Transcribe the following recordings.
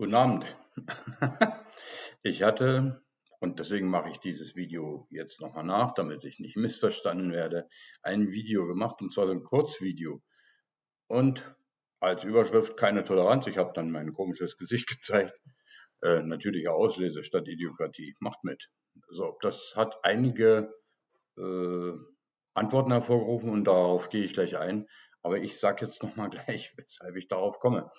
Guten Abend. Ich hatte, und deswegen mache ich dieses Video jetzt nochmal nach, damit ich nicht missverstanden werde, ein Video gemacht, und zwar so ein Kurzvideo. Und als Überschrift keine Toleranz. Ich habe dann mein komisches Gesicht gezeigt. Äh, natürliche Auslese statt Idiokratie. Macht mit. So, das hat einige äh, Antworten hervorgerufen und darauf gehe ich gleich ein. Aber ich sage jetzt nochmal gleich, weshalb ich darauf komme.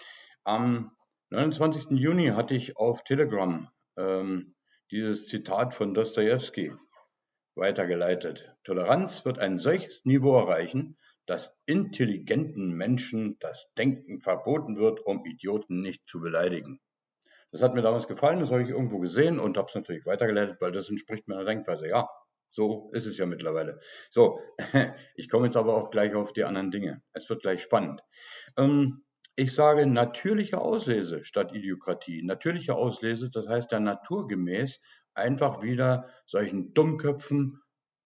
Am 29. Juni hatte ich auf Telegram ähm, dieses Zitat von Dostoevsky weitergeleitet. Toleranz wird ein solches Niveau erreichen, dass intelligenten Menschen das Denken verboten wird, um Idioten nicht zu beleidigen. Das hat mir damals gefallen, das habe ich irgendwo gesehen und habe es natürlich weitergeleitet, weil das entspricht meiner Denkweise. Ja, so ist es ja mittlerweile. So, ich komme jetzt aber auch gleich auf die anderen Dinge. Es wird gleich spannend. Ähm, ich sage natürliche Auslese statt Idiokratie. Natürliche Auslese, das heißt ja naturgemäß einfach wieder solchen Dummköpfen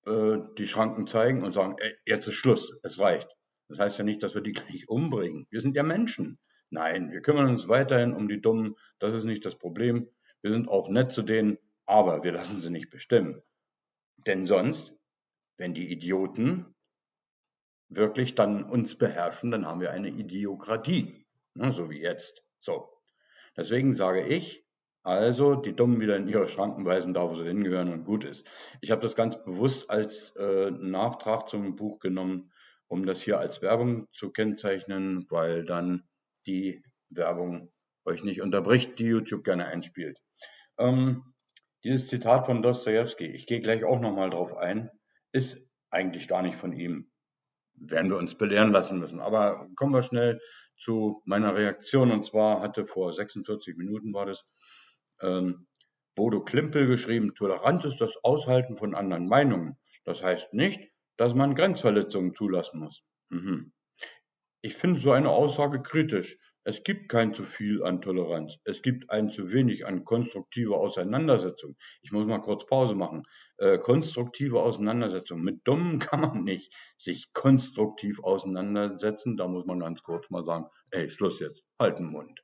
äh, die Schranken zeigen und sagen, ey, jetzt ist Schluss, es reicht. Das heißt ja nicht, dass wir die gleich umbringen. Wir sind ja Menschen. Nein, wir kümmern uns weiterhin um die Dummen. Das ist nicht das Problem. Wir sind auch nett zu denen, aber wir lassen sie nicht bestimmen. Denn sonst, wenn die Idioten wirklich dann uns beherrschen, dann haben wir eine Idiokratie, ne, so wie jetzt. So. Deswegen sage ich, also die Dummen wieder in ihre Schranken weisen, da wo sie hingehören und gut ist. Ich habe das ganz bewusst als äh, Nachtrag zum Buch genommen, um das hier als Werbung zu kennzeichnen, weil dann die Werbung euch nicht unterbricht, die YouTube gerne einspielt. Ähm, dieses Zitat von Dostoevsky, ich gehe gleich auch nochmal drauf ein, ist eigentlich gar nicht von ihm werden wir uns belehren lassen müssen. Aber kommen wir schnell zu meiner Reaktion. Und zwar hatte vor 46 Minuten war das ähm, Bodo Klimpel geschrieben, Toleranz ist das Aushalten von anderen Meinungen. Das heißt nicht, dass man Grenzverletzungen zulassen muss. Mhm. Ich finde so eine Aussage kritisch. Es gibt kein zu viel an Toleranz. Es gibt ein zu wenig an konstruktiver Auseinandersetzung. Ich muss mal kurz Pause machen. Äh, konstruktive Auseinandersetzung. Mit Dummen kann man nicht sich konstruktiv auseinandersetzen. Da muss man ganz kurz mal sagen, ey, Schluss jetzt, halt den Mund.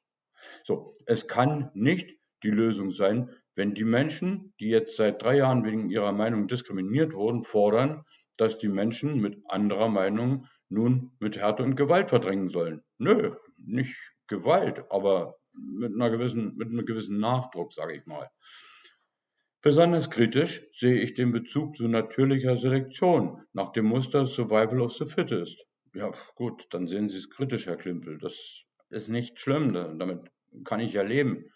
So, es kann nicht die Lösung sein, wenn die Menschen, die jetzt seit drei Jahren wegen ihrer Meinung diskriminiert wurden, fordern, dass die Menschen mit anderer Meinung nun mit Härte und Gewalt verdrängen sollen. Nö, nicht Gewalt, aber mit, einer gewissen, mit einem gewissen Nachdruck, sage ich mal. Besonders kritisch sehe ich den Bezug zu natürlicher Selektion nach dem Muster Survival of the Fittest. Ja, gut, dann sehen Sie es kritisch, Herr Klimpel. Das ist nicht schlimm, damit kann ich ja leben.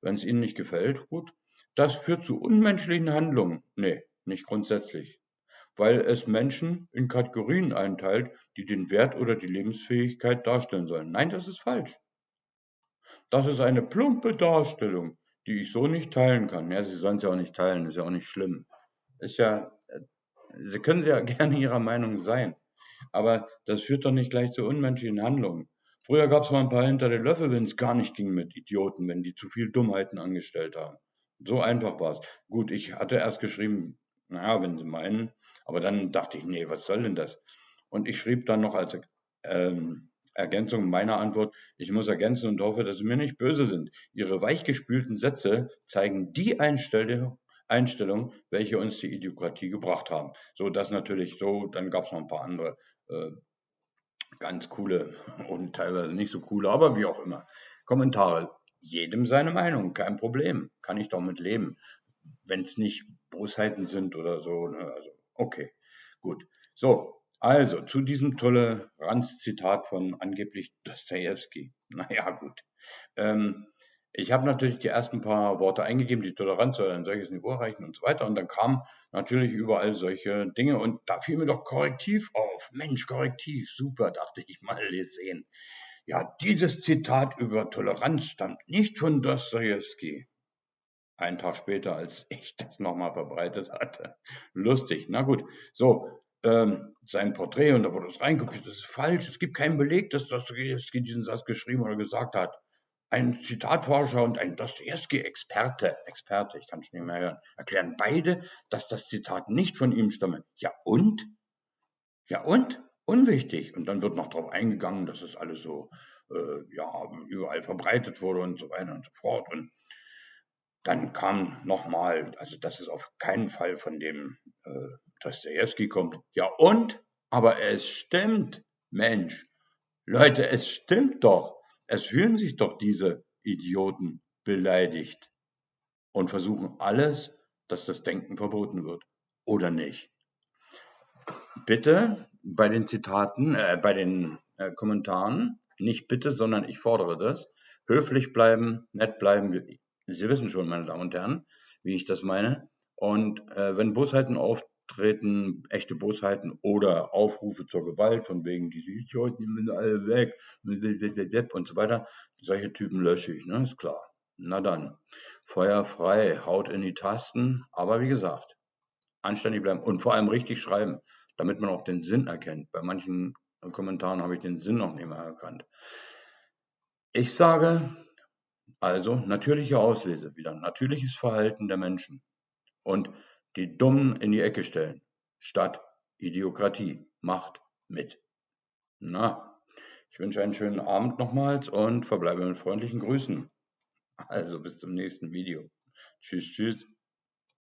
Wenn es Ihnen nicht gefällt, gut. Das führt zu unmenschlichen Handlungen. Nee, nicht grundsätzlich weil es Menschen in Kategorien einteilt, die den Wert oder die Lebensfähigkeit darstellen sollen. Nein, das ist falsch. Das ist eine plumpe Darstellung, die ich so nicht teilen kann. Ja, Sie sollen ja auch nicht teilen, ist ja auch nicht schlimm. Ist ja, äh, Sie können ja gerne Ihrer Meinung sein, aber das führt doch nicht gleich zu unmenschlichen Handlungen. Früher gab es mal ein paar hinter den Löffel, wenn es gar nicht ging mit Idioten, wenn die zu viel Dummheiten angestellt haben. So einfach war es. Gut, ich hatte erst geschrieben, naja, wenn Sie meinen, aber dann dachte ich, nee, was soll denn das? Und ich schrieb dann noch als ähm, Ergänzung meiner Antwort, ich muss ergänzen und hoffe, dass Sie mir nicht böse sind. Ihre weichgespülten Sätze zeigen die Einstellung, Einstellung, welche uns die Idiokratie gebracht haben. So, das natürlich so, dann gab es noch ein paar andere äh, ganz coole und teilweise nicht so coole, aber wie auch immer. Kommentare. Jedem seine Meinung, kein Problem. Kann ich doch mit leben. Wenn es nicht Bosheiten sind oder so. Ne? Also Okay, gut. So, also zu diesem Toleranz-Zitat von angeblich Dostoevsky. Naja, gut. Ähm, ich habe natürlich die ersten paar Worte eingegeben, die Toleranz soll ein solches Niveau erreichen und so weiter. Und dann kamen natürlich überall solche Dinge und da fiel mir doch Korrektiv auf. Mensch, Korrektiv, super, dachte ich mal sehen. Ja, dieses Zitat über Toleranz stammt nicht von Dostoevsky. Einen Tag später, als ich das nochmal verbreitet hatte. Lustig, na gut. So, ähm, sein Porträt und da wurde es reinkopiert. Das ist falsch. Es gibt keinen Beleg, dass Dostoevsky diesen Satz geschrieben oder gesagt hat. Ein Zitatforscher und ein Dostoevsky-Experte, Experte, ich kann es nicht mehr hören, erklären beide, dass das Zitat nicht von ihm stamme. Ja und? Ja und? Unwichtig. Und dann wird noch darauf eingegangen, dass es alles so äh, ja, überall verbreitet wurde und so weiter und so fort. Und dann kam nochmal, also das ist auf keinen Fall von dem äh, Dostoevsky kommt. Ja und? Aber es stimmt, Mensch. Leute, es stimmt doch. Es fühlen sich doch diese Idioten beleidigt und versuchen alles, dass das Denken verboten wird. Oder nicht? Bitte bei den Zitaten, äh, bei den äh, Kommentaren, nicht bitte, sondern ich fordere das, höflich bleiben, nett bleiben. Sie wissen schon, meine Damen und Herren, wie ich das meine. Und äh, wenn Bosheiten auftreten, echte Bosheiten oder Aufrufe zur Gewalt, von wegen, diese Idioten, die müssen alle weg und so weiter, solche Typen lösche ich, ne? ist klar. Na dann, Feuer frei, haut in die Tasten, aber wie gesagt, anständig bleiben und vor allem richtig schreiben, damit man auch den Sinn erkennt. Bei manchen Kommentaren habe ich den Sinn noch nicht mehr erkannt. Ich sage also natürliche Auslese wieder, natürliches Verhalten der Menschen und die Dummen in die Ecke stellen, statt Idiokratie. Macht mit. Na, ich wünsche einen schönen Abend nochmals und verbleibe mit freundlichen Grüßen. Also bis zum nächsten Video. Tschüss, tschüss.